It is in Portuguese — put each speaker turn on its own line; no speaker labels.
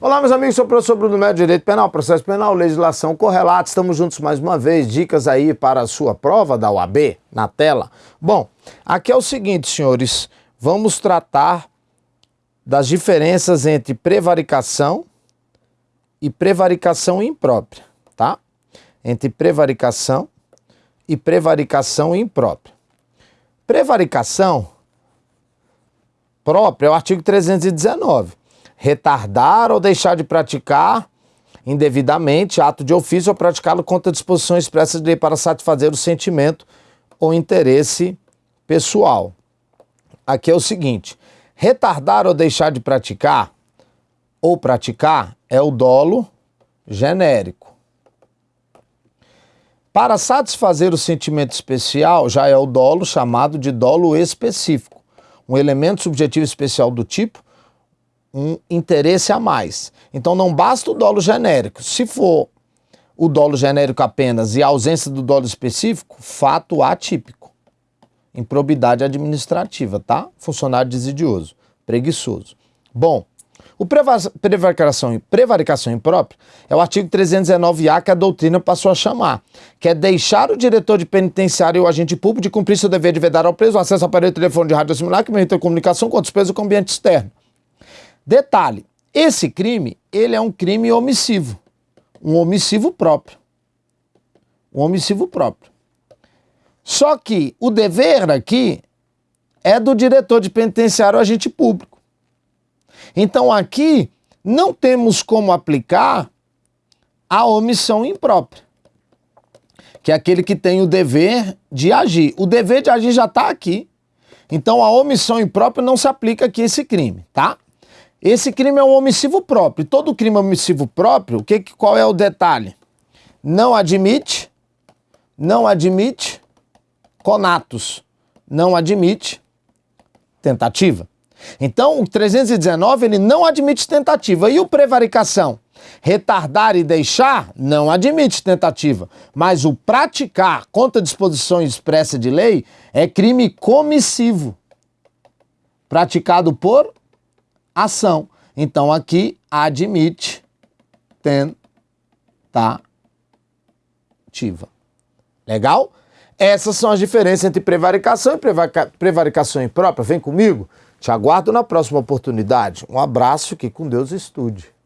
Olá, meus amigos, sou o professor Bruno Médio, Direito Penal, Processo Penal, Legislação Correlata. Estamos juntos mais uma vez. Dicas aí para a sua prova da UAB na tela. Bom, aqui é o seguinte, senhores. Vamos tratar das diferenças entre prevaricação e prevaricação imprópria, tá? Entre prevaricação e prevaricação imprópria. Prevaricação própria é o artigo 319 retardar ou deixar de praticar indevidamente ato de ofício ou praticá-lo contra disposições expressas de lei para satisfazer o sentimento ou interesse pessoal. Aqui é o seguinte: retardar ou deixar de praticar ou praticar é o dolo genérico. Para satisfazer o sentimento especial, já é o dolo chamado de dolo específico, um elemento subjetivo especial do tipo um interesse a mais. Então não basta o dolo genérico. Se for o dolo genérico apenas e a ausência do dolo específico, fato atípico. Improbidade administrativa, tá? Funcionário desidioso, preguiçoso. Bom, o prevaricação, prevaricação imprópria é o artigo 319-A que a doutrina passou a chamar, que é deixar o diretor de penitenciário e o agente público de cumprir seu dever de vedar ao preso acesso ao aparelho de telefone de rádio similar que permite a comunicação com outros presos com o ambiente externo. Detalhe, esse crime, ele é um crime omissivo, um omissivo próprio. Um omissivo próprio. Só que o dever aqui é do diretor de penitenciário agente público. Então aqui não temos como aplicar a omissão imprópria, que é aquele que tem o dever de agir. O dever de agir já está aqui. Então a omissão imprópria não se aplica aqui a esse crime, tá? Esse crime é um omissivo próprio. Todo crime omissivo próprio, que, qual é o detalhe? Não admite, não admite conatos, não admite tentativa. Então, o 319 ele não admite tentativa. E o prevaricação? Retardar e deixar não admite tentativa, mas o praticar contra disposições expressas de lei é crime comissivo, praticado por ação. Então aqui admite tentativa. Legal? Essas são as diferenças entre prevaricação e prevaricação imprópria. Vem comigo. Te aguardo na próxima oportunidade. Um abraço, que com Deus estude.